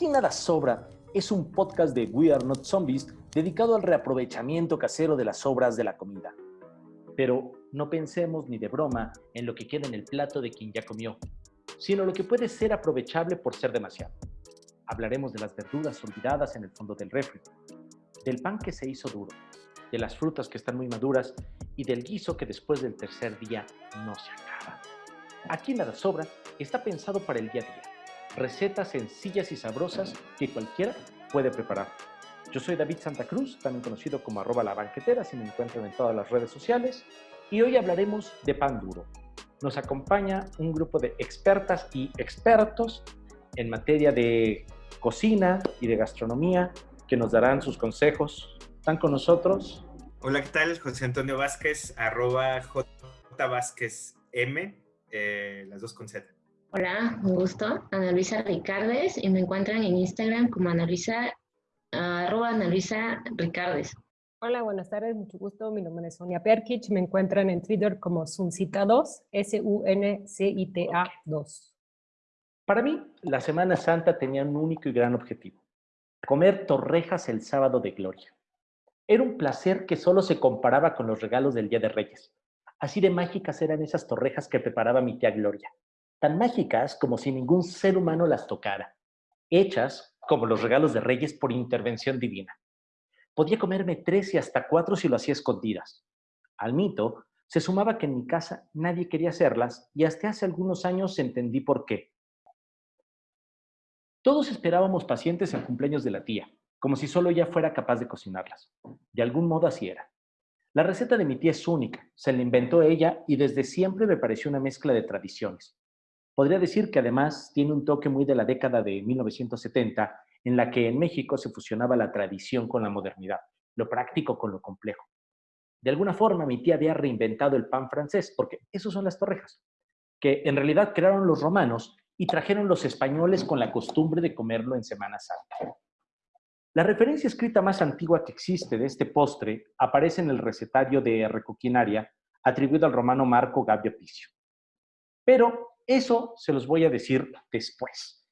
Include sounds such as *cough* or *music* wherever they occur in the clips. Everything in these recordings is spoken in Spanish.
Aquí nada sobra es un podcast de We Are Not Zombies dedicado al reaprovechamiento casero de las sobras de la comida. Pero no pensemos ni de broma en lo que queda en el plato de quien ya comió, sino lo que puede ser aprovechable por ser demasiado. Hablaremos de las verduras olvidadas en el fondo del refri, del pan que se hizo duro, de las frutas que están muy maduras y del guiso que después del tercer día no se acaba. Aquí nada sobra está pensado para el día a día recetas sencillas y sabrosas que cualquiera puede preparar. Yo soy David Santa Cruz, también conocido como arroba la banquetera, si me encuentran en todas las redes sociales, y hoy hablaremos de pan duro. Nos acompaña un grupo de expertas y expertos en materia de cocina y de gastronomía que nos darán sus consejos. ¿Están con nosotros? Hola, ¿qué tal? José Antonio Vázquez, arroba eh, las dos con Z. Hola, un gusto. Ana Luisa Ricardes y me encuentran en Instagram como Ana Luisa, arroba Ana Luisa Ricardes. Hola, buenas tardes, mucho gusto. Mi nombre es Sonia Perkich. Me encuentran en Twitter como Suncita2, S-U-N-C-I-T-A 2. Para mí, la Semana Santa tenía un único y gran objetivo. Comer torrejas el sábado de gloria. Era un placer que solo se comparaba con los regalos del Día de Reyes. Así de mágicas eran esas torrejas que preparaba mi tía Gloria tan mágicas como si ningún ser humano las tocara, hechas como los regalos de reyes por intervención divina. Podía comerme tres y hasta cuatro si lo hacía escondidas. Al mito se sumaba que en mi casa nadie quería hacerlas y hasta hace algunos años entendí por qué. Todos esperábamos pacientes en cumpleaños de la tía, como si solo ella fuera capaz de cocinarlas. De algún modo así era. La receta de mi tía es única, se la inventó ella y desde siempre me pareció una mezcla de tradiciones. Podría decir que además tiene un toque muy de la década de 1970, en la que en México se fusionaba la tradición con la modernidad, lo práctico con lo complejo. De alguna forma, mi tía había reinventado el pan francés, porque esos son las torrejas, que en realidad crearon los romanos y trajeron los españoles con la costumbre de comerlo en Semana Santa. La referencia escrita más antigua que existe de este postre aparece en el recetario de Recoquinaria, atribuido al romano Marco Gabio Picio. Pero eso se los voy a decir después.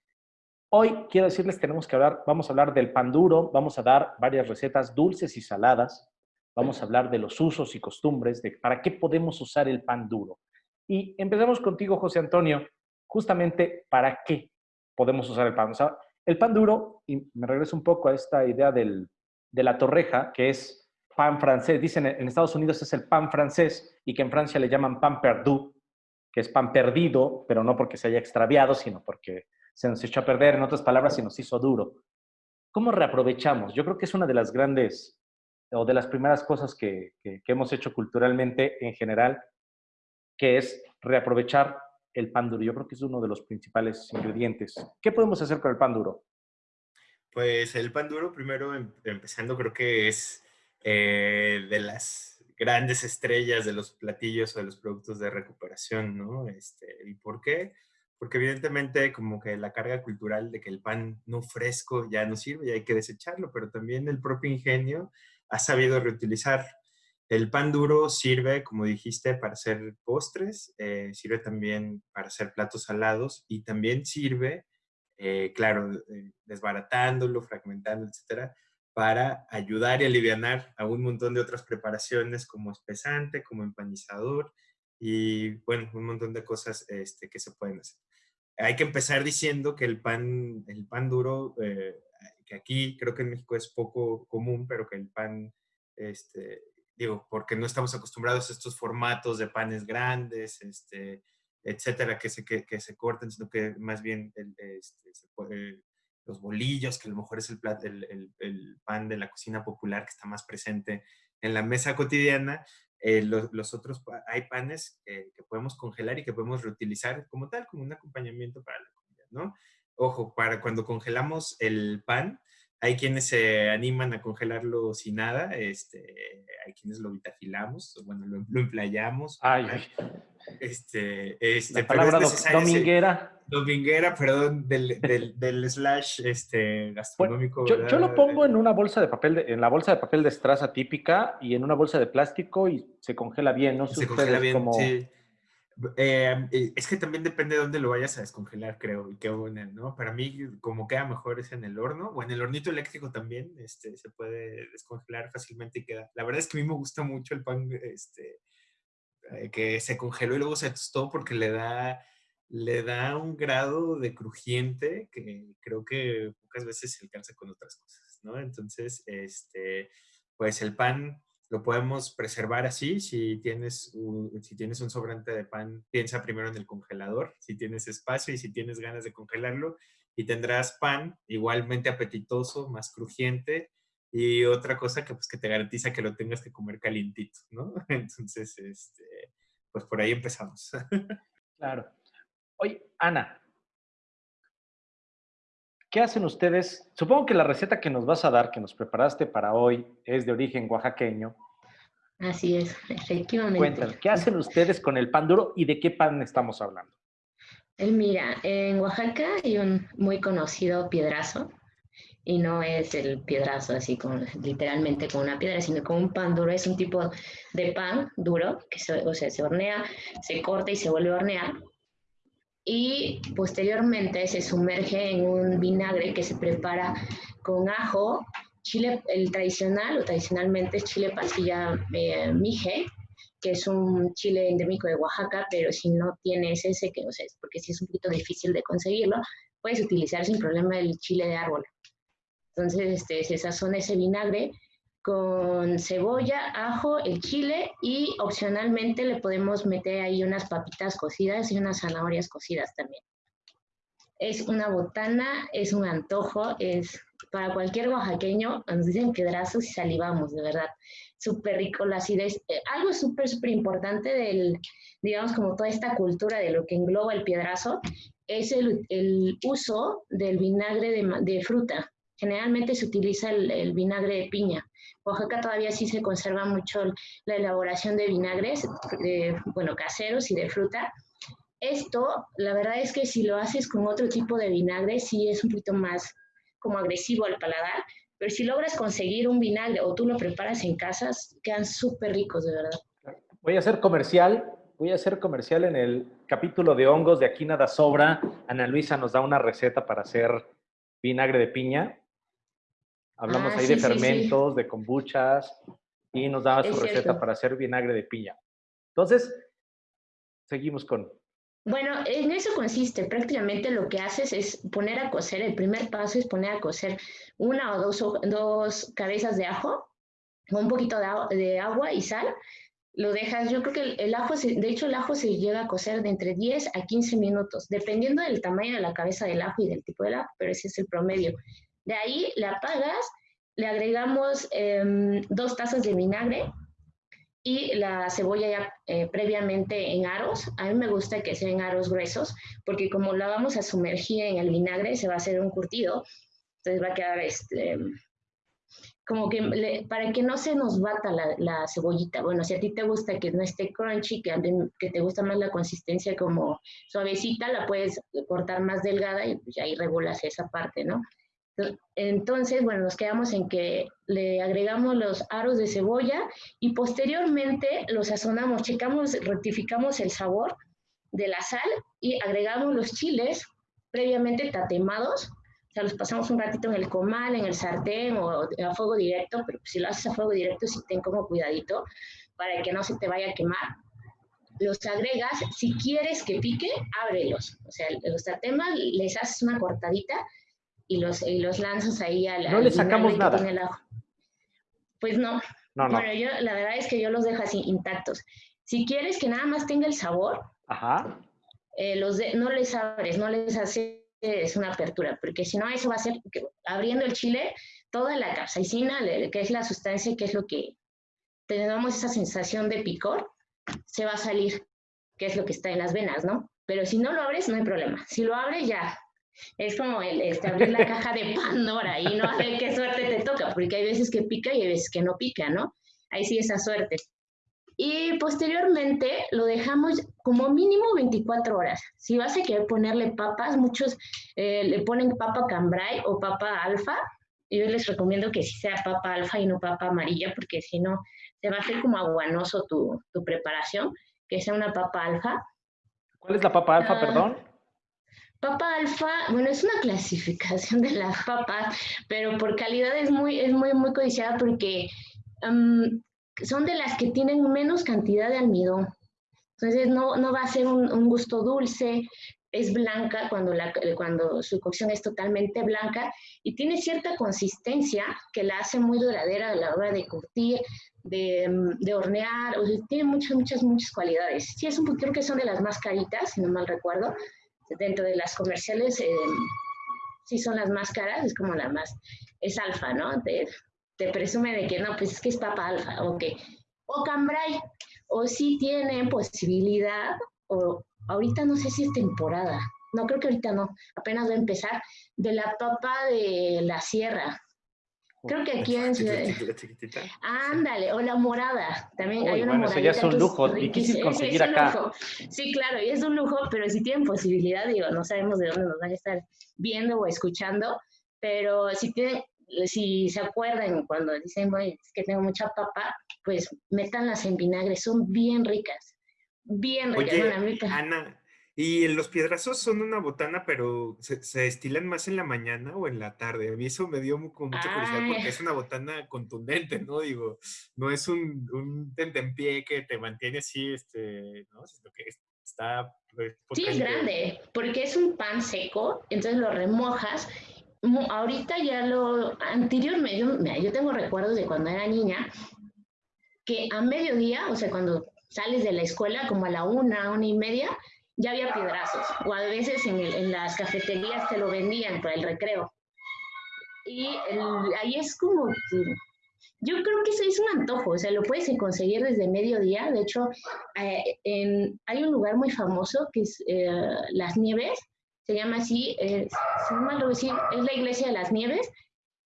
Hoy quiero decirles, tenemos que hablar, vamos a hablar del pan duro, vamos a dar varias recetas dulces y saladas, vamos a hablar de los usos y costumbres, de para qué podemos usar el pan duro. Y empezamos contigo, José Antonio, justamente para qué podemos usar el pan. O el pan duro, y me regreso un poco a esta idea del, de la torreja, que es pan francés. Dicen en Estados Unidos es el pan francés y que en Francia le llaman pan perdu, que es pan perdido, pero no porque se haya extraviado, sino porque se nos echó a perder, en otras palabras, se nos hizo duro. ¿Cómo reaprovechamos? Yo creo que es una de las grandes o de las primeras cosas que, que, hemos hecho culturalmente en general, que es reaprovechar el pan duro. Yo creo que es uno de los principales ingredientes. ¿Qué podemos hacer con el pan duro? Pues el pan duro, primero em, empezando, creo que es eh, de las grandes estrellas de los platillos o de los productos de recuperación, ¿no? Este, ¿Y por qué? Porque evidentemente como que la carga cultural de que el pan no fresco ya no sirve y hay que desecharlo, pero también el propio ingenio ha sabido reutilizar. El pan duro sirve, como dijiste, para hacer postres, eh, sirve también para hacer platos salados y también sirve, eh, claro, eh, desbaratándolo, fragmentando, etcétera, para ayudar y aliviar a un montón de otras preparaciones como espesante, como empanizador y bueno, un montón de cosas este, que se pueden hacer. Hay que empezar diciendo que el pan, el pan duro, eh, que aquí creo que en México es poco común, pero que el pan, este, digo, porque no estamos acostumbrados a estos formatos de panes grandes, este, etcétera, que se, que, se cortan, sino que más bien este, se puede, los bolillos, que a lo mejor es el, pan de la cocina popular que está más presente en la mesa cotidiana. Eh, los, otros, hay panes que podemos congelar y que podemos reutilizar como tal, como un acompañamiento para la comida, ¿no? Ojo, para cuando congelamos el pan, hay quienes se animan a congelarlo sin nada, este, hay quienes lo vitafilamos, bueno, lo, lo emplayamos. Ay, ay. Este, este, La palabra dominguera. dominguera, perdón, del, del, del slash este, gastronómico. yo, yo, lo pongo en una bolsa de papel, en la bolsa de papel de estraza típica y en una bolsa de plástico y se congela bien, ¿no? Se congela bien, sí. Eh, eh, es que también depende de dónde lo vayas a descongelar, creo, y qué ¿no? Para mí, como queda mejor es en el horno, o en el hornito eléctrico también, este, se puede descongelar fácilmente y queda. La verdad es que a mí me gusta mucho el pan, este, eh, que se congeló y luego se tostó porque le da, le da un grado de crujiente que creo que pocas veces se alcanza con otras cosas, ¿no? Entonces, este, pues el pan lo podemos preservar así. Si tienes, un, si tienes un sobrante de pan, piensa primero en el congelador, si tienes espacio y si tienes ganas de congelarlo. Y tendrás pan igualmente apetitoso, más crujiente. Y otra cosa que, pues, que te garantiza que lo tengas que comer calientito, ¿no? *laughs* Entonces, este, pues por ahí empezamos. *laughs* Claro. Oye, Ana, ¿qué hacen ustedes? Supongo que la receta que nos vas a dar, que nos preparaste para hoy, es de origen oaxaqueño. Así es, efectivamente. Cuéntanos, ¿qué hacen ustedes con el pan duro y de qué pan estamos hablando? Mira, en Oaxaca hay un muy conocido piedrazo, y no es el piedrazo así como literalmente con una piedra, sino con un pan duro. Es un tipo de pan duro que se, o sea, se hornea, se corta y se vuelve a hornear y posteriormente se sumerge en un vinagre que se prepara con ajo, chile, el tradicional o tradicionalmente es chile pasilla eh, mije, que es un chile endémico de Oaxaca, pero si no tienes ese, que no sé, porque si es un poquito difícil de conseguirlo, puedes utilizar sin problema el chile de árbol. Entonces este, se sazona ese vinagre con cebolla, ajo, el chile y opcionalmente le podemos meter ahí unas papitas cocidas y unas zanahorias cocidas también. Es una botana, es un antojo, es para cualquier oaxaqueño, nos dicen piedrazo y salivamos, de verdad. Súper rico la acidez. Eh, algo súper, súper importante del, digamos, como toda esta cultura de lo que engloba el piedrazo, es el, el uso del vinagre de, de fruta. Generalmente se utiliza el, vinagre de piña. Oaxaca todavía sí se conserva mucho la elaboración de vinagres, bueno, caseros y de fruta. Esto, la verdad es que si lo haces con otro tipo de vinagre, sí es un poquito más como agresivo al paladar, pero si logras conseguir un vinagre o tú lo preparas en casas, quedan súper ricos, de verdad. Voy a hacer comercial, voy a hacer comercial en el capítulo de hongos de Aquí Nada Sobra. Ana Luisa nos da una receta para hacer vinagre de piña. Hablamos ah, ahí de fermentos, de kombuchas y nos daba su receta para hacer vinagre de piña. Entonces, seguimos con... Bueno, en eso consiste. Prácticamente lo que haces es poner a cocer, el primer paso es poner a cocer una o dos, dos cabezas de ajo, con un poquito de, agua y sal. Lo dejas, yo creo que el, el ajo, de hecho el ajo se llega a cocer de entre 10 a 15 minutos, dependiendo del tamaño de la cabeza del ajo y del tipo de ajo, pero ese es el promedio. De ahí la apagas, le agregamos em, dos tazas de vinagre y la cebolla ya eh, previamente en aros. A mí me gusta que sea en aros gruesos porque como la vamos a sumergir en el vinagre se va a hacer un curtido. Entonces va a quedar este, como que para que no se nos bata la, cebollita. Bueno, si a ti te gusta que no esté crunchy, que, que te gusta más la consistencia como suavecita, la puedes cortar más delgada y pues ahí regulas esa parte, ¿no? Entonces, bueno, nos quedamos en que le agregamos los aros de cebolla y posteriormente los sazonamos, checamos, rectificamos el sabor de la sal y agregamos los chiles previamente tatemados. O sea, los pasamos un ratito en el comal, en el sartén o a fuego directo, pero si lo haces a fuego directo, sí ten como cuidadito para que no se te vaya a quemar. Los agregas, si quieres que pique, ábrelos. O sea, los tatemas les haces una cortadita y los, y los lanzas ahí a la... No le sacamos nada. Pues no. no. Bueno, yo la verdad es que yo los dejo así intactos. Si quieres que nada más tenga el sabor, Ajá. Eh, los no les abres, no les haces una apertura, porque si no eso va a ser abriendo el chile, toda la capsaicina, que es la sustancia que es lo que tenemos esa sensación de picor, se va a salir, que es lo que está en las venas, ¿no? Pero si no lo abres, no hay problema. Si lo abres, ya, es como el, este, abrir la caja de Pandora y no sé qué suerte te toca, porque hay veces que pica y hay veces que no pica, ¿no? Ahí sí esa suerte. Y posteriormente lo dejamos como mínimo 24 horas. Si vas a querer ponerle papas, muchos eh, le ponen papa cambrai o papa alfa. Yo les recomiendo que sí sea papa alfa y no papa amarilla, porque si no, se va a hacer como aguanoso tu, tu preparación, que sea una papa alfa ¿Cuál es la papa alfa, Ah, perdón? Papa alfa, bueno, es una *laughs* clasificación de las papas, pero por calidad es muy, es muy, muy codiciada porque son de las que tienen menos cantidad de almidón. Entonces no, no va a ser un, gusto dulce, es blanca cuando, la, cuando su cocción es totalmente blanca y tiene cierta consistencia que la hace muy duradera a la hora de curtir, de, de hornear, tiene muchas, muchas, muchas cualidades. Sí, es un, creo que son de las más caritas, si no mal recuerdo dentro de las comerciales, eh, sí son las más caras, es como la más, es alfa, ¿no? Te, te presume de que no, pues es que es papa alfa, o que, o cambray, o sí tienen posibilidad, o ahorita no sé si es temporada, no creo que ahorita no, apenas va a empezar, de la papa de la sierra. Creo que aquí en Ciudad... Ándale, o la morada. También Uy, hay una bueno, eso ya es un lujo, difícil *laughs* conseguir es acá. lujo. Sí, claro, y es un lujo, pero si tienen posibilidad, digo, no sabemos de dónde nos van a estar viendo o escuchando, pero si tienen, si se acuerdan cuando dicen, "Bueno, es que tengo mucha papa, pues métanlas en vinagre, son bien ricas, bien ricas. Oye, Ana, ¿y los piedrazos son una botana, pero se, se destilan más en la mañana o en la tarde? A mí eso me dio mu- con mucha curiosidad Ay. porque es una botana contundente, ¿no? Digo, no es un, un tentempié que te mantiene así, este, ¿no? Sino que es- está... pues, Sí, es grande, porque es un pan seco, entonces lo remojas. Ahorita ya lo, anteriormente, yo, mira, yo tengo recuerdos de cuando era niña, que a mediodía, o sea, cuando sales de la escuela, como a la una, una y media, ya había piedrazos, o a veces en, el- en las cafeterías te lo vendían para el recreo. Y el- ahí es como que, yo creo que eso es un antojo, o sea, lo puedes conseguir desde mediodía, de hecho, eh, en- hay un lugar muy famoso que es eh, Las Nieves, se llama así, eh, si no mal recuerdo, sí, es la iglesia de las Nieves,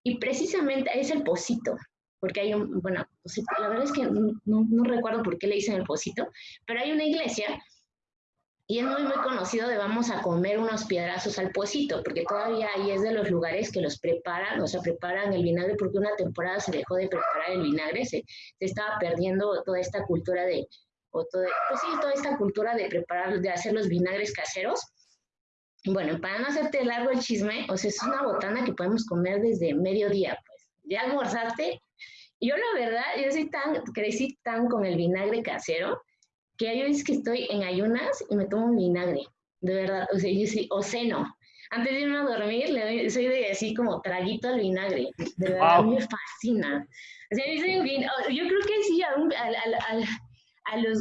y precisamente es el Pocito, porque hay un, bueno, pues, la verdad es que no- no recuerdo por qué le dicen el Pocito, pero hay una iglesia y es muy, muy conocido de vamos a comer unos piedrazos al Pocito, porque todavía ahí es de los lugares que los preparan, o sea, preparan el vinagre, porque una temporada se dejó de preparar el vinagre, se, se estaba perdiendo toda esta cultura de, o todo, pues sí, toda esta cultura de preparar, de hacer los vinagres caseros. Bueno, para no hacerte largo el chisme, o sea, es una botana que podemos comer desde mediodía, pues. Ya almorzaste. Yo la verdad, yo soy tan, crecí tan con el vinagre casero, que hay veces que estoy en ayunas y me tomo un vinagre, de verdad, o sea, yo sí, o ceno. Antes de irme a dormir, le doy- soy de así como traguito al vinagre, de verdad, a mí me fascina. O sea, dicen vin- yo creo que sí, a, un- al- al- a los,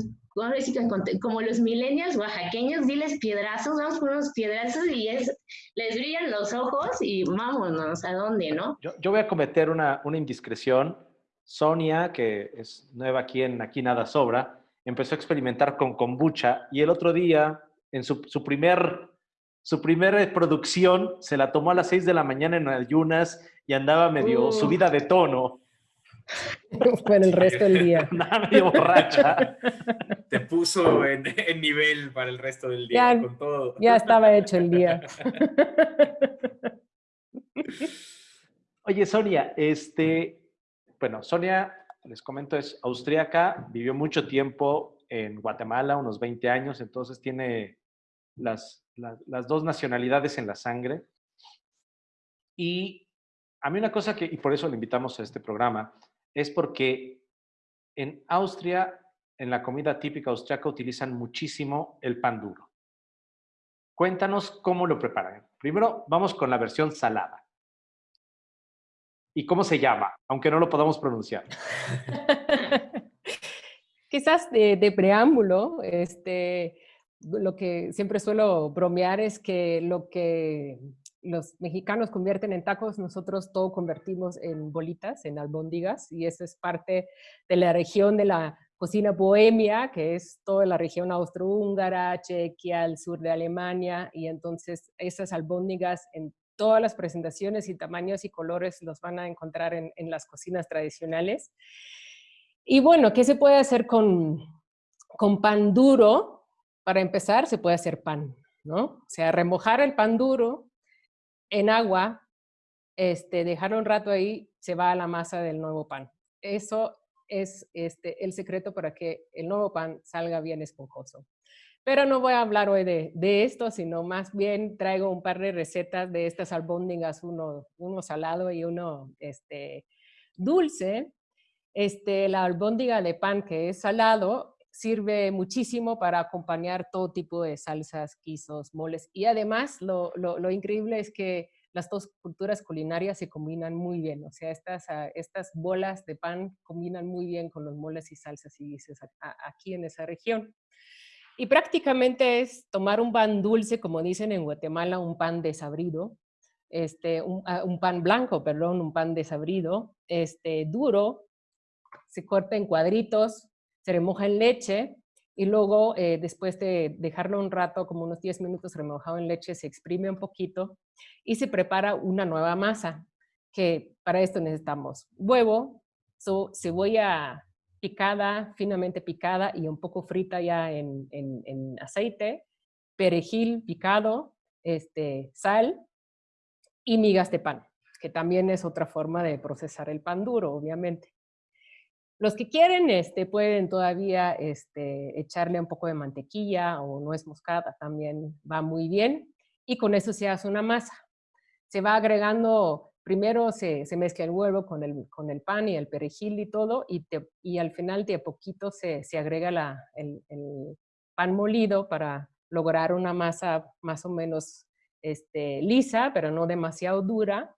como los millennials oaxaqueños, diles piedrazos, vamos por unos piedrazos y es, les brillan los ojos y vámonos, ¿a dónde, no? Yo, yo voy a cometer una, una indiscreción. Sonia, que es nueva aquí en Aquí Nada Sobra, empezó a experimentar con kombucha y el otro día, en su, su primer, su primera producción, se la tomó a las 6 de la mañana en ayunas y andaba medio Uh. subida de tono, *laughs* Por el resto del día. *laughs* andaba medio borracha. *laughs* Te puso en, en nivel para el resto del día, Ya- con todo. Ya estaba hecho el día. Oye, Sonia, este, bueno, Sonia, les comento, es austríaca, vivió mucho tiempo en Guatemala, unos 20 años, entonces tiene las, las, las dos nacionalidades en la sangre. Y a mí una cosa que, y por eso le invitamos a este programa, es porque en Austria, en la comida típica austriaca, utilizan muchísimo el pan duro. Cuéntanos cómo lo preparan. Primero, vamos con la versión salada. ¿Y cómo se llama? Aunque no lo podamos pronunciar. *laughs* Quizás de, preámbulo, este, lo que siempre suelo bromear es que lo que los mexicanos convierten en tacos, nosotros todo convertimos en bolitas, en albóndigas, y eso es parte de la región de la cocina bohemia, que es toda la región austrohúngara, Chequia, el sur de Alemania, y entonces esas albóndigas en todas las presentaciones y tamaños y colores los van a encontrar en, las cocinas tradicionales. Y bueno, ¿qué se puede hacer con, con pan duro? Para empezar, se puede hacer pan, ¿no? O sea, remojar el pan duro en agua, este, dejarlo un rato ahí, se va a la masa del nuevo pan. Eso es este, el secreto para que el nuevo pan salga bien esponjoso. Pero no voy a hablar hoy de, esto, sino más bien traigo un par de recetas de estas albóndigas, uno, salado y uno este, dulce. Este, la albóndiga de pan que es salado sirve muchísimo para acompañar todo tipo de salsas, guisos, moles. Y además lo increíble es que las dos culturas culinarias se combinan muy bien. O sea, estas, ah, estas bolas de pan combinan muy bien con los moles y salsas y guisos aquí en esa región. Y prácticamente es tomar un pan dulce, como dicen en Guatemala, un pan desabrido, este, ah, un, pan blanco, perdón, un pan desabrido, este, duro, se corta en cuadritos, se remoja en leche y luego eh, después de dejarlo un rato, como unos 10 minutos remojado en leche, se exprime un poquito y se prepara una nueva masa, que para esto necesitamos huevo, cebolla picada, finamente picada y un poco frita ya en, aceite, perejil picado, este, sal y migas de pan, que también es otra forma de procesar el pan duro, obviamente. Los que quieren este, pueden todavía este, echarle un poco de mantequilla o nuez moscada, también va muy bien. Y con eso se hace una masa. Se va agregando primero se, mezcla el huevo con el, con el pan y el perejil y todo, y, y al final de a poquito se, agrega la, el, pan molido para lograr una masa más o menos este, lisa, pero no demasiado dura.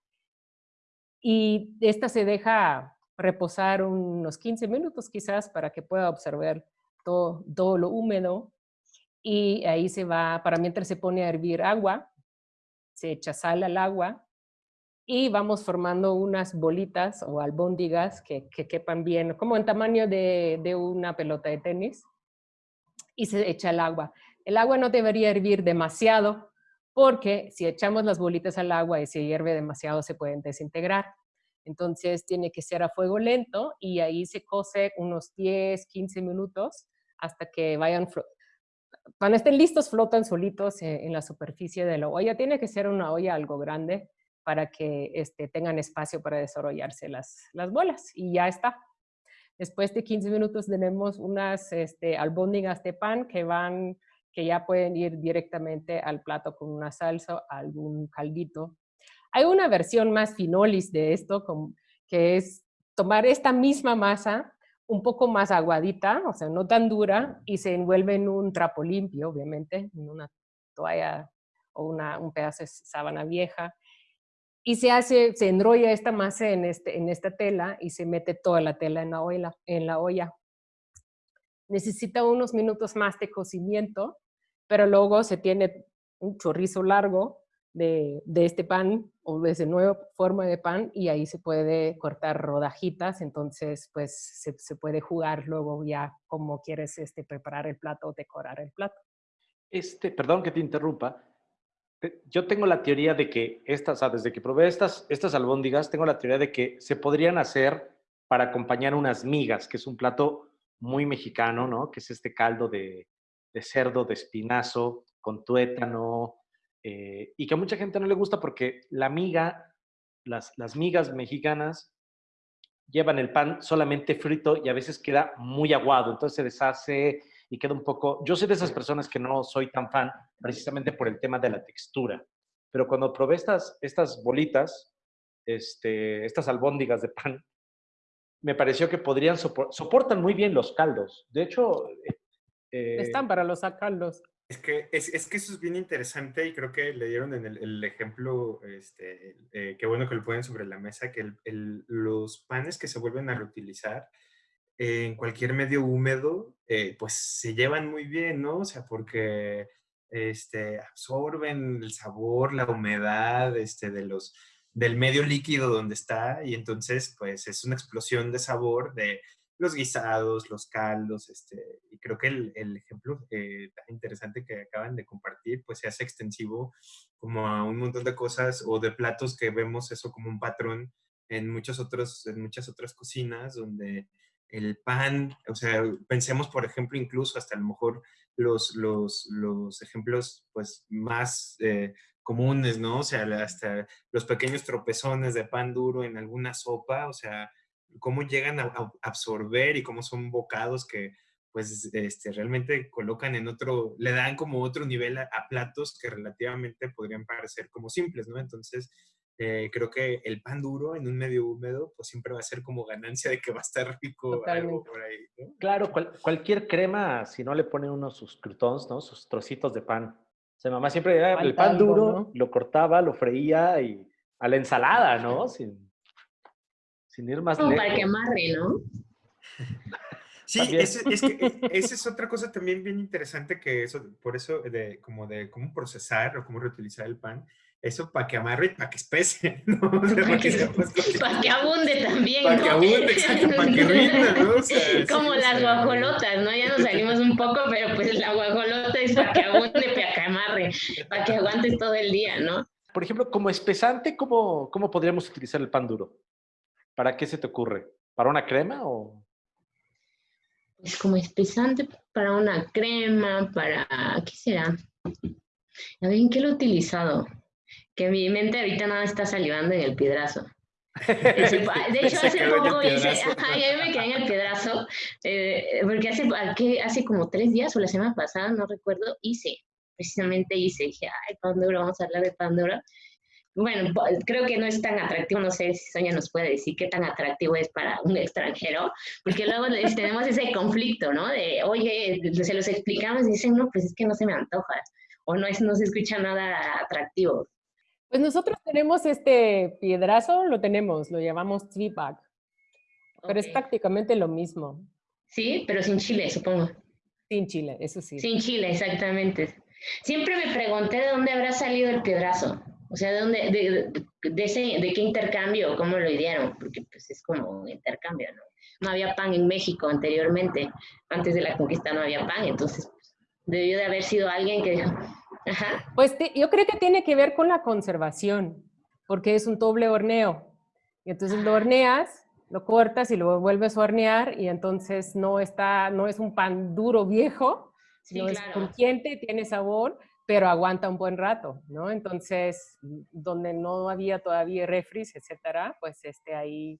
Y esta se deja reposar unos 15 minutos quizás para que pueda observar todo, todo lo húmedo. Y ahí se va, para mientras se pone a hervir agua, se echa sal al agua y vamos formando unas bolitas o albóndigas que, que quepan bien, como en tamaño de, de, una pelota de tenis, y se echa el agua. El agua no debería hervir demasiado, porque si echamos las bolitas al agua y se hierve demasiado se pueden desintegrar. Entonces tiene que ser a fuego lento y ahí se cose unos 10, 15 minutos hasta que vayan, cuando estén listos flotan solitos en, en la superficie de la olla. Tiene que ser una olla algo grande, para que este, tengan espacio para desarrollarse las, las bolas y ya está. Después de 15 minutos tenemos unas este, albóndigas de pan que van, que ya pueden ir directamente al plato con una salsa, algún caldito. Hay una versión más finolis de esto, que es tomar esta misma masa, un poco más aguadita, o sea, no tan dura, y se envuelve en un trapo limpio, obviamente, en una toalla o un pedazo de sábana vieja, y se hace, se enrolla esta masa en, este, en esta tela y se mete toda la tela en la, olla, en la olla. Necesita unos minutos más de cocimiento, pero luego se tiene un chorrizo largo de, de, este pan o de esa nueva forma de pan y ahí se puede cortar rodajitas, entonces pues se, se puede jugar luego ya como quieres este, preparar el plato o decorar el plato. Este, perdón que te interrumpa, yo tengo la teoría de que estas, o sea, desde que probé estas, estas albóndigas, tengo la teoría de que se podrían hacer para acompañar unas migas, que es un plato muy mexicano, ¿no? Que es este caldo de, cerdo, de espinazo, con tuétano, eh, y que a mucha gente no le gusta porque la miga, las, las migas mexicanas llevan el pan solamente frito y a veces queda muy aguado, entonces se deshace y queda un poco... Yo soy de esas personas que no soy tan fan precisamente por el tema de la textura, pero cuando probé estas, estas bolitas, este, estas albóndigas de pan, me pareció que podrían soportan muy bien los caldos. De hecho... Eh, Están para los caldos. Es que, es, es, que eso es bien interesante y creo que le dieron en el, ejemplo, este, eh, qué bueno que lo ponen sobre la mesa, que el, los panes que se vuelven a reutilizar en cualquier medio húmedo, eh, pues se llevan muy bien, ¿no? O sea, porque este, absorben el sabor, la humedad este, de los, del medio líquido donde está y entonces pues es una explosión de sabor de los guisados, los caldos, este, y creo que el, el ejemplo eh, tan interesante que acaban de compartir pues se hace extensivo como a un montón de cosas o de platos que vemos eso como un patrón en, muchos otros, en muchas otras cocinas donde el pan, o sea, pensemos, por ejemplo, incluso hasta a lo mejor los, los, los ejemplos pues, más eh, comunes, ¿no? O sea, hasta los pequeños tropezones de pan duro en alguna sopa, o sea, cómo llegan a, absorber y cómo son bocados que pues este, realmente colocan en otro, le dan como otro nivel a, platos que relativamente podrían parecer como simples, ¿no? Entonces, eh, creo que el pan duro en un medio húmedo, pues siempre va a ser como ganancia de que va a estar rico algo por ahí, ¿no? Claro, cualquier crema, si no le pone uno sus croutons, ¿no? Sus trocitos de pan. O sea, mamá siempre era el pan duro, lo cortaba, lo freía y a la ensalada, ¿no? Sin, sin ir más como para que amarre, ¿no? *laughs* Sí, ese, es que esa es otra cosa también bien interesante que eso, por eso de como de cómo procesar o cómo reutilizar el pan, eso para que amarre y para que espese, *laughs* ¿no? para, que, *laughs* abunde también, Para que abunde, exacto, para que *laughs* rinda, ¿no? Como las guajolotas, ¿no? Ya nos salimos un poco, pero pues la guajolota es para que abunde, para que amarre, para que aguantes todo el día, ¿no? Por ejemplo, como espesante, ¿cómo, ¿cómo podríamos utilizar el pan duro? ¿Para qué se te ocurre? ¿Para una crema o...? Es como espesante para una crema, para... ¿Qué será? A ver, ¿en qué lo he utilizado? Que mi mente ahorita nada está salivando en el piedrazo. *laughs* de hecho, hace poco hice, ajá, yo me quedé en el piedrazo, eh, porque hace, hace como tres días o la semana pasada, no recuerdo, hice, precisamente hice, dije, ay, Pandora, vamos a hablar de Pandora, bueno, creo que no es tan atractivo, no sé si Sonia nos puede decir qué tan atractivo es para un extranjero, porque luego *laughs* tenemos ese conflicto, ¿no? De, oye, se los explicamos y dicen, no, pues es que no se me antoja, o no, es, no se escucha nada atractivo. Pues nosotros tenemos este piedrazo, lo tenemos, lo llamamos Tweeback, pero es prácticamente lo mismo. Sí, pero sin chile, supongo. Sin chile, eso sí. Sin chile, exactamente. Siempre me pregunté de dónde habrá salido el piedrazo. O sea, ¿de, dónde, de, de, ese, de qué intercambio, cómo lo idearon? Porque pues es como un intercambio, ¿no? No había pan en México anteriormente, antes de la conquista no había pan, entonces pues, debió de haber sido alguien que dijo, ajá. Pues yo creo que tiene que ver con la conservación, porque es un doble horneo. Y entonces lo horneas, lo cortas y lo vuelves a hornear y entonces no, está, no es un pan duro viejo, sino es crujiente, tiene sabor, pero aguanta un buen rato, ¿no? Entonces, donde no había todavía refris, etcétera, pues este ahí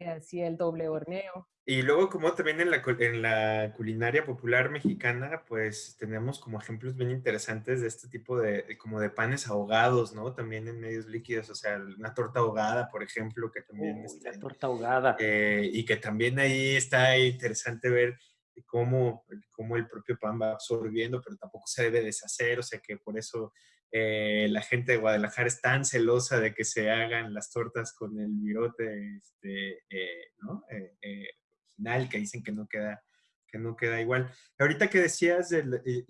hacía el doble horneo. Y luego como también en la, en la culinaria popular mexicana, pues tenemos como ejemplos bien interesantes de este tipo de, como de panes ahogados, ¿no? También en medios líquidos, o sea, una torta ahogada, por ejemplo, que también... Uh, la torta ahogada. Eh, y que también ahí está interesante ver cómo, cómo el propio pan va absorbiendo, pero tampoco se debe deshacer, o sea que por eso eh, la gente de Guadalajara es tan celosa de que se hagan las tortas con el virote este, eh, ¿no? Eh, original, que dicen que no queda que no queda igual. Ahorita que decías,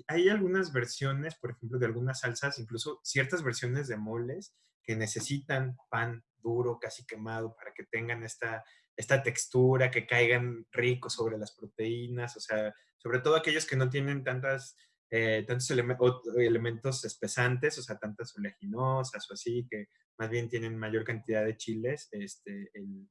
hay algunas versiones, por ejemplo, de algunas salsas, incluso ciertas versiones de moles que necesitan pan duro, casi quemado, para que tengan esta esta textura, que caigan ricos sobre las proteínas, o sea, sobre todo aquellos que no tienen tantas, eh, tantos elementos espesantes, o sea, tantas oleaginosas o así, que más bien tienen mayor cantidad de chiles, este, en,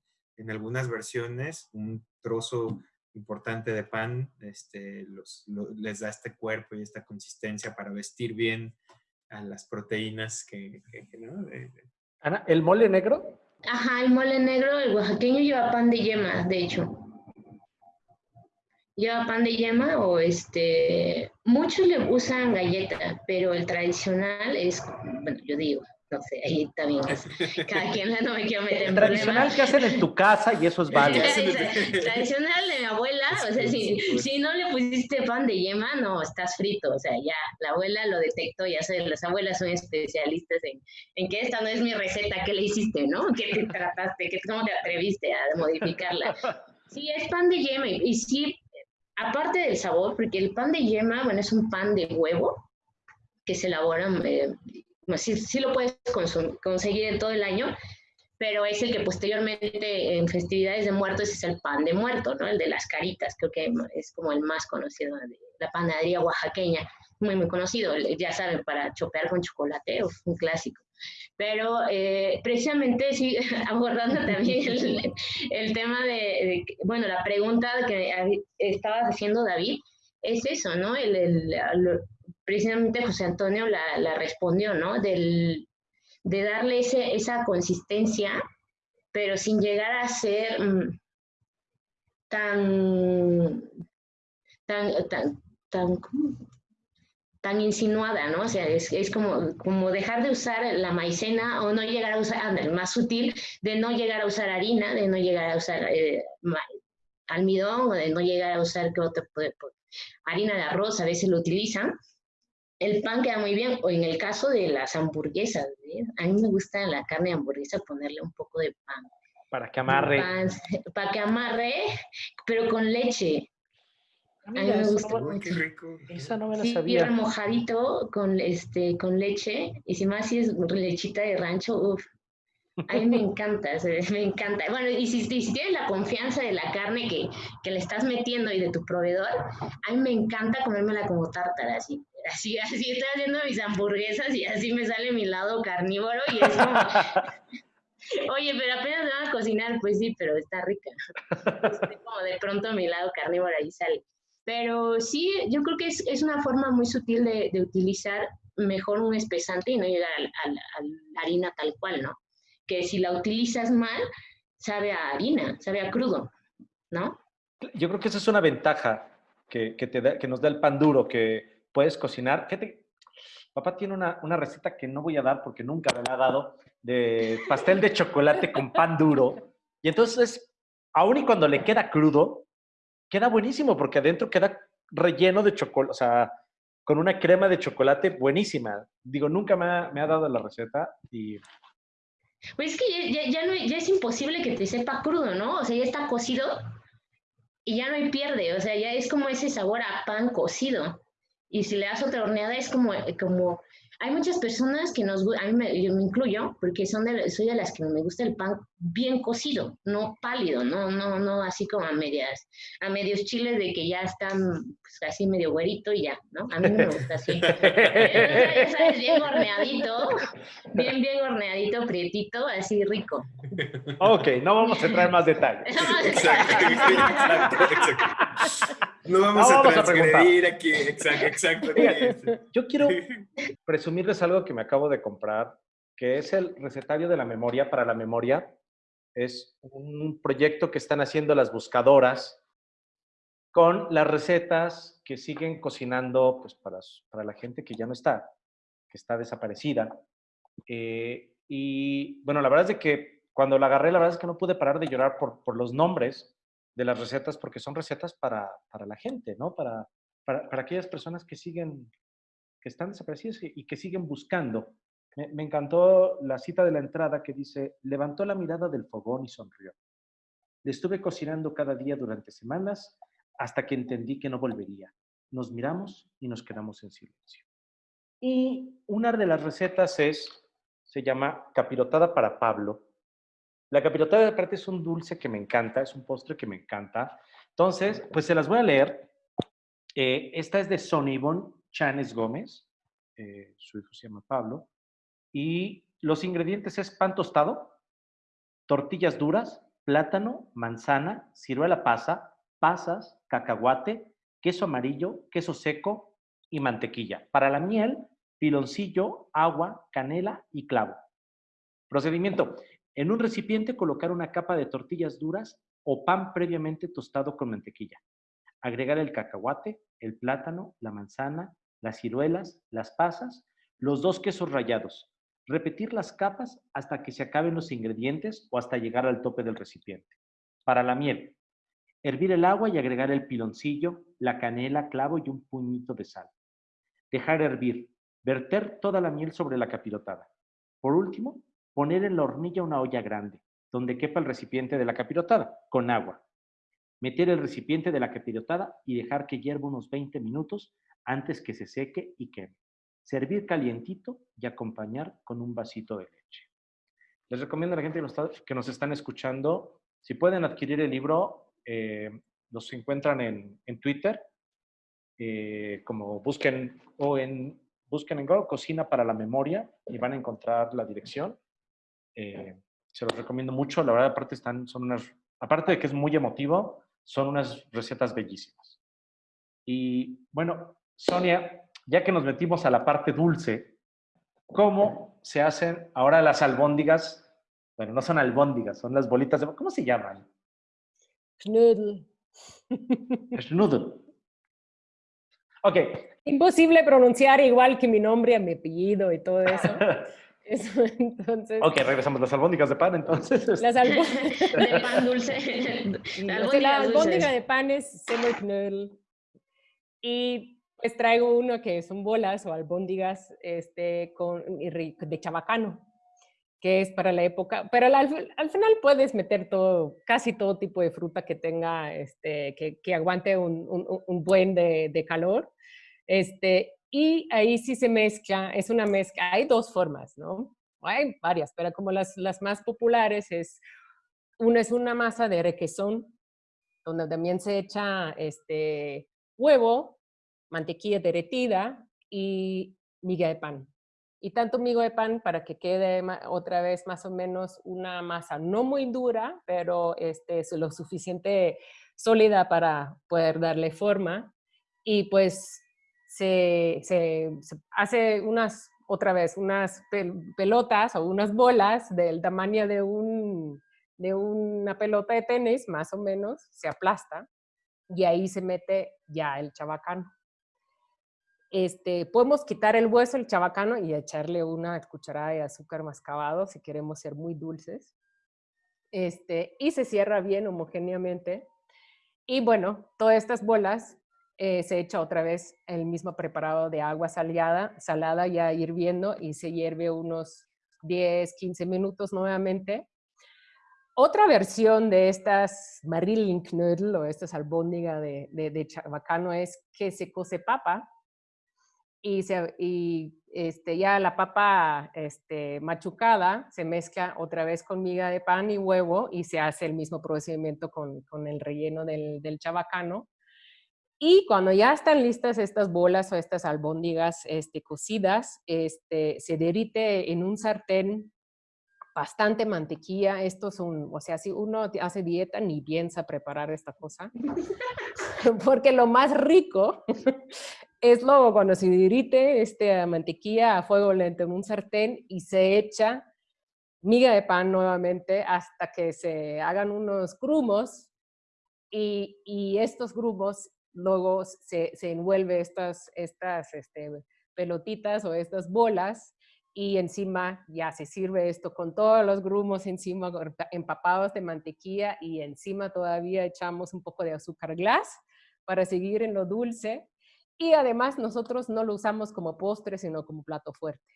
algunas versiones un trozo importante de pan este, los, les da este cuerpo y esta consistencia para vestir bien a las proteínas que, ¿no? Ana, ¿el mole negro? Ajá, el mole negro, el oaxaqueño lleva pan de yema, de hecho. Lleva pan de yema o este, muchos le usan galleta, pero el tradicional es, bueno, yo digo, no sé, ahí también es, cada quien no me quiero meter en Tradicional que hacen en tu casa y eso es válido. *laughs* Tradicional de mi abuela, o sea, si, si, no le pusiste pan de yema, no, estás frito, o sea, ya la abuela lo detectó, ya sé, las abuelas son especialistas en, en que esta no es mi receta, ¿qué le hiciste, no? *laughs* ¿Qué te trataste? ¿Qué, ¿Cómo te atreviste a modificarla? Sí, es pan de yema y, sí, aparte del sabor, porque el pan de yema, bueno, es un pan de huevo que se elabora eh, sí, sí lo puedes conseguir en todo el año, pero es el que posteriormente en festividades de muertos es el pan de muerto, ¿no? El de las caritas, creo que es como el más conocido la panadería oaxaqueña, muy, muy conocido, ya saben, para chopear con chocolate, un clásico. Pero eh, precisamente, sí, *laughs* abordando también el, tema de, bueno, la pregunta que estabas haciendo, David, es eso, ¿no? El, precisamente José Antonio la, la respondió, ¿no? Del, de darle ese, esa consistencia, pero sin llegar a ser mm, tan, tan, tan, tan, tan insinuada, ¿no? O sea, es, es, como, como dejar de usar la maicena o no llegar a usar, el más sutil, de no llegar a usar harina, de no llegar a usar eh, almidón o de no llegar a usar ¿qué otro, harina de arroz, a veces lo utilizan. El pan queda muy bien, o en el caso de las hamburguesas, a mí me gusta en la carne de hamburguesa ponerle un poco de pan. Para que amarre. *laughs* para que amarre, pero con leche. Ah, a mí me gusta mucho. Qué rico. Esa no me la sí, sabía. remojadito con, este, con leche, y si más si es lechita de rancho, uff, a mí me encanta, me encanta. Bueno, y si, si, tienes la confianza de la carne que, que, le estás metiendo y de tu proveedor, a mí me encanta comérmela como tártara, así. Así, así estoy haciendo mis hamburguesas y así me sale mi lado carnívoro y es como... *laughs* Oye, pero apenas me van a cocinar, pues sí, pero está rica. como de pronto mi lado carnívoro ahí sale. Pero sí, yo creo que es, es una forma muy sutil de, de, utilizar mejor un espesante y no llegar a la harina tal cual, ¿no? que si la utilizas mal, sabe a harina, sabe a crudo, ¿no? Yo creo que esa es una ventaja que, que, te da, que nos da el pan duro, que puedes cocinar. Fíjate, papá tiene una, una, receta que no voy a dar porque nunca me la ha dado, de pastel de chocolate con pan duro. Y entonces, aún y cuando le queda crudo, queda buenísimo porque adentro queda relleno de chocolate, o sea, con una crema de chocolate buenísima. Digo, nunca me ha, me ha dado la receta y pues es que ya, ya, no, ya es imposible que te sepa crudo, ¿no? O sea, ya está cocido y ya no hay pierde, o sea, ya es como ese sabor a pan cocido. Y si le das otra horneada es como, como hay muchas personas que nos, a mí me, yo me incluyo, porque son de, soy de las que me gusta el pan bien cocido, no pálido, no, no, no así como a medias, a medios chiles de que ya están pues, así medio güerito y ya, ¿no? A mí no me gusta así. *laughs* ya sabes, bien horneadito, bien, bien horneadito, prietito, así rico. Ok, no vamos a entrar en más detalles. exacto, exacto, exacto. No vamos, a transgredir aquí. Exacto, exacto. yo quiero *laughs* presumirles algo que me acabo de comprar, que es el recetario de la memoria para la memoria. Es un proyecto que están haciendo las buscadoras con las recetas que siguen cocinando pues, para, para la gente que ya no está, que está desaparecida. Eh, y bueno, la verdad es de que cuando la agarré, la verdad es que no pude parar de llorar por, por los nombres de las recetas porque son recetas para, para la gente, ¿no? Para, para, para, aquellas personas que siguen, que están desaparecidas y que siguen buscando. Me, encantó la cita de la entrada que dice, levantó la mirada del fogón y sonrió. Le estuve cocinando cada día durante semanas hasta que entendí que no volvería. Nos miramos y nos quedamos en silencio. Y una de las recetas es, se llama capirotada para Pablo, la capirotada de parte es un dulce que me encanta, es un postre que me encanta. Entonces, pues se las voy a leer. Eh, esta es de Sonibon Chanes Gómez, eh, su hijo se llama Pablo, y los ingredientes es pan tostado, tortillas duras, plátano, manzana, ciruela pasa, pasas, cacahuate, queso amarillo, queso seco y mantequilla. Para la miel, piloncillo, agua, canela y clavo. Procedimiento. En un recipiente colocar una capa de tortillas duras o pan previamente tostado con mantequilla. Agregar el cacahuate, el plátano, la manzana, las ciruelas, las pasas, los dos quesos rallados. Repetir las capas hasta que se acaben los ingredientes o hasta llegar al tope del recipiente. Para la miel, hervir el agua y agregar el piloncillo, la canela, clavo y un puñito de sal. Dejar hervir. Verter toda la miel sobre la capirotada. Por último, Poner en la hornilla una olla grande, donde quepa el recipiente de la capirotada, con agua. Meter el recipiente de la capirotada y dejar que hierva unos 20 minutos antes que se seque y queme. Servir calientito y acompañar con un vasito de leche. Les recomiendo a la gente que nos, están escuchando, si pueden adquirir el libro, eh, los encuentran en, Twitter, eh, como busquen o en busquen en Google Cocina para la Memoria y van a encontrar la dirección. Eh, se los recomiendo mucho. La verdad, aparte, están, son unas, aparte de que es muy emotivo, son unas recetas bellísimas. Y bueno, Sonia, ya que nos metimos a la parte dulce, ¿cómo se hacen ahora las albóndigas? Bueno, no son albóndigas, son las bolitas de... ¿Cómo se llaman? Schnudel. Schnudel. Ok. Imposible pronunciar igual que mi nombre, mi apellido y todo eso. *laughs* Eso, entonces. Ok, regresamos. Las albóndigas de pan, entonces. este, Las albóndigas. *laughs* De pan dulce. *laughs* La Albóndigas albóndiga de pan es semmelknödel. Y pues traigo uno que son bolas o albóndigas este, con, de chabacano, que es para la época. Pero al, al- al final puedes meter todo, casi todo tipo de fruta que tenga, este, que, que aguante un- un- un buen de, de calor. Este, y ahí sí se mezcla, es una mezcla, hay dos formas, ¿no? Hay varias, pero como las, las más populares es, una es una masa de requesón, donde también se echa este, huevo, mantequilla derretida y miga de pan. Y tanto miga de pan para que quede otra vez más o menos una masa no muy dura, pero este, es lo suficiente sólida para poder darle forma. Y pues se, se- hace unas, otra vez, unas pel- pelotas o unas bolas del tamaño de, un, de una pelota de tenis, más o menos, se aplasta y ahí se mete ya el chabacano. Este, podemos quitar el hueso, el chabacano, y echarle una cucharada de azúcar mascabado si queremos ser muy dulces. Este, y se cierra bien homogéneamente. Y bueno, todas estas bolas eh, se echa otra vez el mismo preparado de agua salada, salada ya hirviendo y se hierve unos 10, 15 minutos nuevamente. Otra versión de estas Marillenknödel o estas albóndiga de, de, de chabacano es que se cose papa y, este, ya la papa este, machucada se mezcla otra vez con miga de pan y huevo y se hace el mismo procedimiento con, con el relleno del, del chabacano. Y cuando ya están listas estas bolas o estas albóndigas este, cocidas, este, se derrite en un sartén bastante mantequilla. Esto es un, o sea, si uno hace dieta ni piensa preparar esta cosa, *laughs* porque lo más rico es luego cuando se derrite esta mantequilla a fuego lento en un sartén y se echa miga de pan nuevamente hasta que se hagan unos grumos y, y estos grumos luego se, se envuelve estas, estas este, pelotitas o estas bolas y encima ya se sirve esto con todos los grumos encima empapados de mantequilla y encima todavía echamos un poco de azúcar glass para seguir en lo dulce y además nosotros no lo usamos como postre sino como plato fuerte.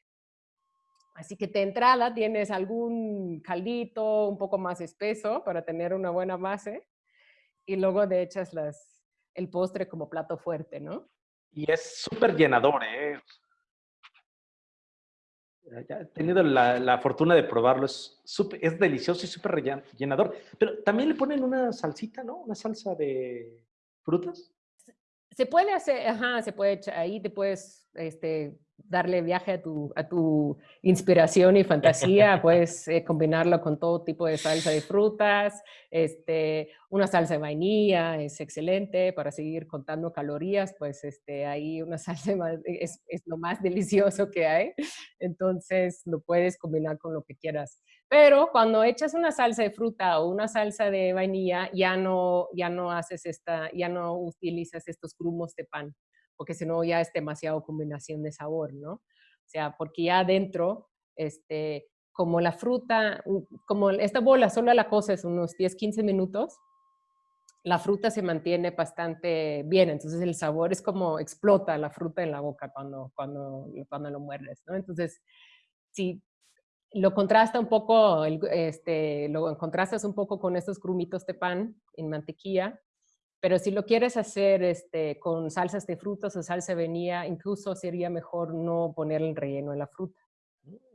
Así que de entrada tienes algún caldito un poco más espeso para tener una buena base y luego le echas las, el postre como plato fuerte, ¿no? Y es súper llenador, ¿eh? He tenido la, la fortuna de probarlo, es, súper- es delicioso y súper llenador. Pero también le ponen una salsita, ¿no? Una salsa de frutas. Se puede hacer, ajá, se puede ahí te puedes este, darle viaje a tu, a tu inspiración y fantasía, puedes eh, combinarlo con todo tipo de salsa de frutas, este, una salsa de vainilla es excelente para seguir contando calorías, pues este, ahí una *laughs* salsa va- es, es lo más delicioso que hay, entonces lo puedes combinar con lo que quieras. Pero cuando echas una salsa de fruta o una salsa de vainilla, ya no, ya no haces esta, ya no utilizas estos grumos de pan, porque si no ya es demasiado combinación de sabor, ¿no? O sea, porque ya adentro, este, como la fruta, como esta bola solo la coces unos 10, 15 minutos, la fruta se mantiene bastante bien, entonces el sabor es como explota la fruta en la boca cuando, cuando, cuando lo muerdes, ¿no? Entonces, si lo contrasta un poco, este, lo contrastas un poco con estos grumitos de pan en mantequilla, pero si lo quieres hacer este, con salsas de frutas o salsa de vainilla, incluso sería mejor no poner el relleno en la fruta,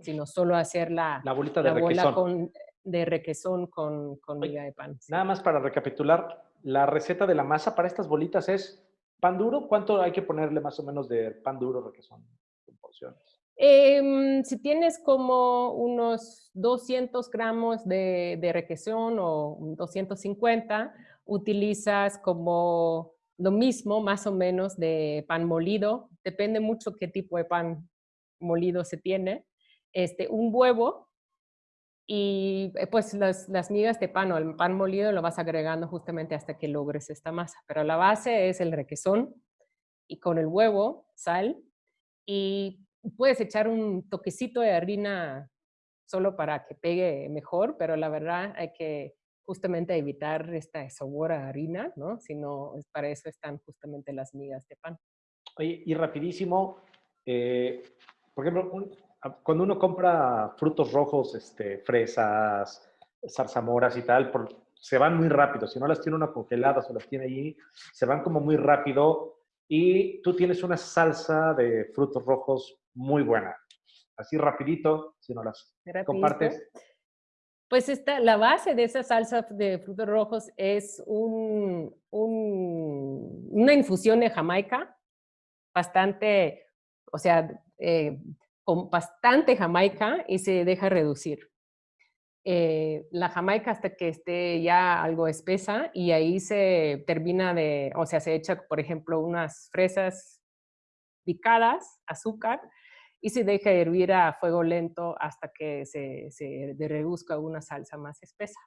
sino solo hacer la, La bolita de la bola requesón. con, de requesón con, con miga de pan. sí. Nada más para recapitular, la receta de la masa para estas bolitas es pan duro. ¿Cuánto hay que ponerle más o menos de pan duro, que son en porciones? Em, si tienes como unos 200 gramos de, de requesón o 250, utilizas como lo mismo, más o menos, de pan molido. Depende mucho qué tipo de pan molido se tiene. Este, un huevo y eh, pues las, las migas de pan o el pan molido lo vas agregando justamente hasta que logres esta masa. Pero la base es el requesón y con el huevo, sal, y puedes echar un toquecito de harina solo para que pegue mejor, pero la verdad hay que justamente evitar esta sabor a harina, ¿no? Si no, para eso están justamente las migas de pan. Oye, y rapidísimo, eh, por ejemplo, cuando uno compra frutos rojos, este, fresas, zarzamoras y tal, se van muy rápido. Si no las tiene uno congeladas o las tiene allí, se van como muy rápido. Y tú tienes una salsa de frutos rojos muy buena. Así rapidito, si no las compartes. Pues esta, la base de esa salsa de frutos rojos es un, una infusión de Jamaica, bastante, o sea, eh, con bastante Jamaica y se deja reducir. Eh, la Jamaica hasta que esté ya algo espesa y ahí se termina de, o sea, se echa, por ejemplo, unas fresas picadas, azúcar, y se deja hervir a fuego lento hasta que se, se reduzca una salsa más espesa.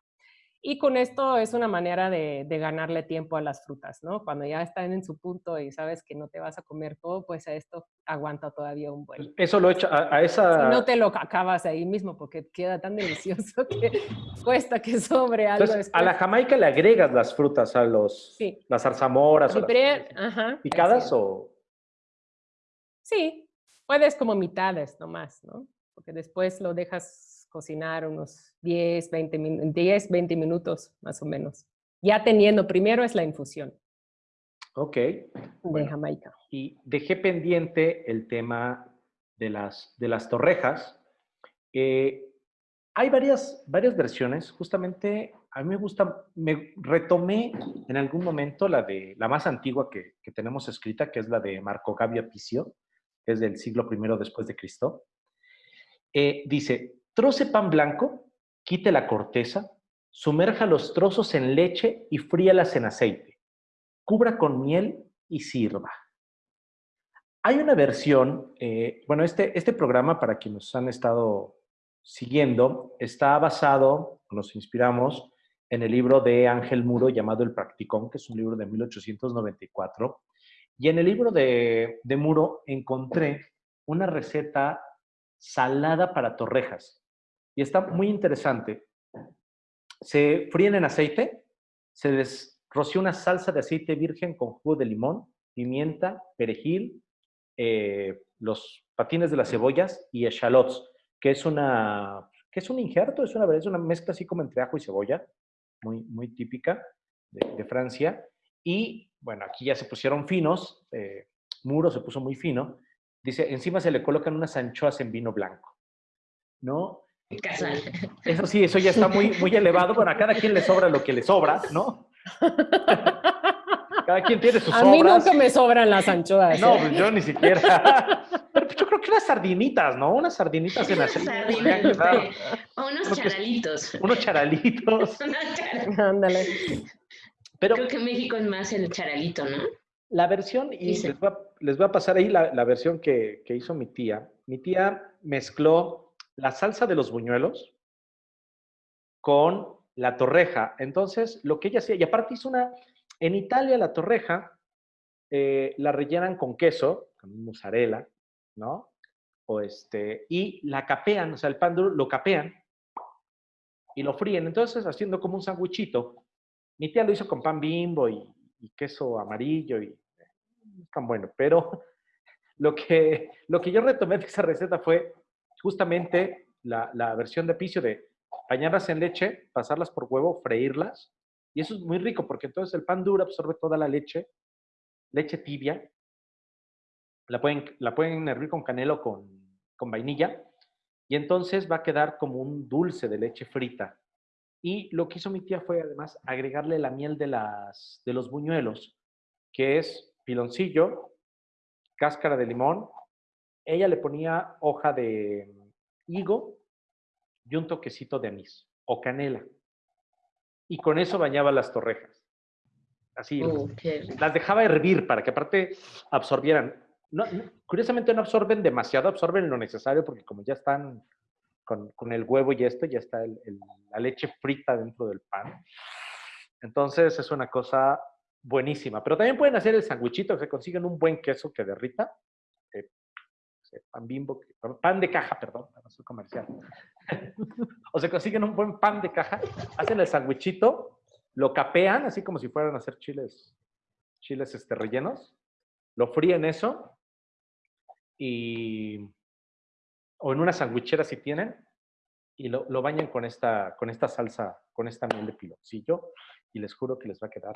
Y con esto es una manera de, ganarle tiempo a las frutas, ¿no? Cuando ya están en su punto y sabes que no te vas a comer todo, pues a esto aguanta todavía un buen. Eso lo hecho a, esa... Si no te lo acabas ahí mismo porque queda tan delicioso *laughs* que cuesta que sobre algo Entonces, A la jamaica le agregas las frutas, a los... Sí. Las zarzamoras. o Ajá, ¿Picadas o...? Sí, puedes como mitades nomás, ¿no? Porque después lo dejas cocinar unos 10, 20, 10, 20 minutos más o menos. Ya teniendo, primero es la infusión. Ok. De Jamaica. Y dejé pendiente el tema de las, de las torrejas. Eh, hay varias, varias versiones. Justamente a mí me gusta, me retomé en algún momento la de la más antigua que, que tenemos escrita, que es la de Marco Gabio Picio, es del siglo I después de Cristo. Eh, dice, troce pan blanco, quite la corteza, sumerja los trozos en leche y fríalas en aceite. Cubra con miel y sirva. Hay una versión, eh, bueno, este, este programa, para quienes han estado siguiendo, está basado, nos inspiramos, en el libro de Ángel Muro llamado El Practicón, que es un libro de 1894. Y en el libro de, de Muro encontré una receta salada para torrejas. Y está muy interesante. Se fríen en aceite, se les roció una salsa de aceite virgen con jugo de limón, pimienta, perejil, eh, los patines de las cebollas y echalots, que es una que es un injerto, es una, es una mezcla así como entre ajo y cebolla, muy, muy típica de, Francia. Y bueno, aquí ya se pusieron finos, eh, Muro se puso muy fino. Dice, encima se le colocan unas anchoas en vino blanco, ¿no? Casual. Eso sí, eso ya está muy, muy elevado. Bueno, a cada quien le sobra lo que le sobra, ¿no? Cada quien tiene sus A mí nunca me sobran las anchoas. No, ¿eh? pues yo ni siquiera. Pero pues yo creo que unas sardinitas, ¿no? Unas sardinitas en aceite. O unos charalitos. Unos charalitos. *laughs* Ándale. Pero, creo que México es más el charalito, ¿no? La versión, y les voy, a, les voy, a, pasar ahí la, la versión que, que hizo mi tía. Mi tía mezcló la salsa de los buñuelos con la torreja. Entonces, lo que ella hacía, y aparte hizo una, en Italia la torreja eh, la rellenan con queso, con mozzarella, ¿no? O este, y la capean, o sea, el pan duro lo capean y lo fríen. Entonces, haciendo como un sándwichito. Mi tía lo hizo con pan bimbo y, queso amarillo y tan bueno. Pero *laughs* lo que, lo que yo retomé de esa receta fue justamente la, versión de piso de bañarlas en leche, pasarlas por huevo, freírlas. Y eso es muy rico porque entonces el pan duro absorbe toda la leche, leche tibia. La pueden, la pueden hervir con canela o con, con vainilla. Y entonces va a quedar como un dulce de leche frita. Y lo que hizo mi tía fue además agregarle la miel de, las, de los buñuelos, que es piloncillo, cáscara de limón, ella le ponía hoja de higo y un toquecito de anís o canela. Y con eso bañaba las torrejas. Así, las dejaba hervir para que aparte absorbieran. curiosamente no absorben demasiado, absorben lo necesario porque como ya están con, el huevo y esto, ya está la leche frita dentro del pan. Entonces es una cosa buenísima. Pero también pueden hacer el sandwichito, se consiguen un buen queso que derrita. eh, pan bimbo, que- pan de caja, perdón, no soy comercial. *laughs* o se consiguen un buen pan de caja, hacen el sandwichito, lo capean, así como si fueran a hacer chiles, chiles este, rellenos, lo fríen eso y o en una sandwichera si tienen, y lo, lo bañan con esta, con esta salsa, con esta miel de piloncillo, y les juro que les va a quedar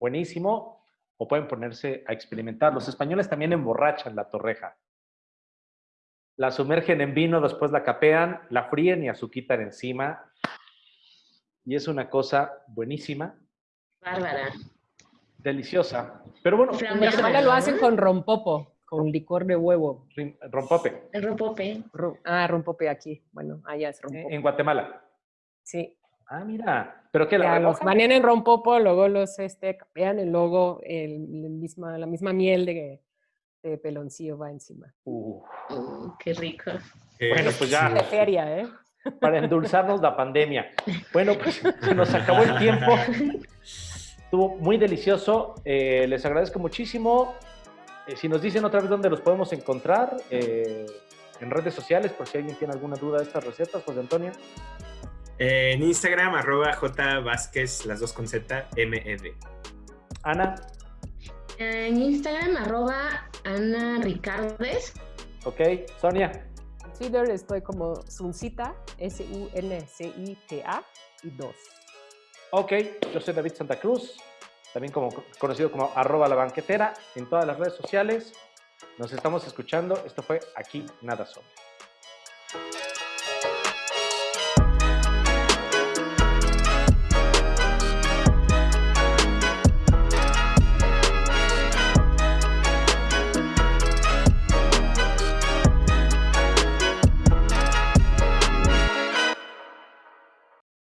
buenísimo, o pueden ponerse a experimentar. Los españoles también emborrachan la torreja. La sumergen en vino, después la capean, la fríen y azuquitan encima. Y es una cosa buenísima, Bárbara. deliciosa. Pero bueno, En Guatemala lo hacen con rompopo, con licor de huevo. rompope, El ropope. Ro- Ah, rompope aquí. Bueno, allá es rompope. en Guatemala. Sí. Ah, mira. ¿Pero qué? ¿La Ya los bañan en rompopo, luego los este, capean y luego el, el misma, la misma miel de, de peloncillo va encima. Uh, Mm, qué rico. Eh, Bueno, pues ya. De feria, ¿eh? para endulzarnos la pandemia. Bueno, pues se nos acabó el tiempo. *laughs* Estuvo muy delicioso. Eh, les agradezco muchísimo. Eh, si nos dicen otra vez dónde los podemos encontrar, eh, en redes sociales, por si alguien tiene alguna duda de estas recetas, José Antonio. eh, en Instagram, arroba J Vázquez, las dos con Z, M-E-D. Ana, En Instagram, arroba Ana Ricardes. ok. Sonia, En Twitter estoy como Suncita, S-U-N-C-I-T-A y 2. ok. Yo soy David Santa Cruz, también como, conocido como arroba la banquetera en todas las redes sociales. Nos estamos escuchando. Esto fue Aquí Nada Sobre.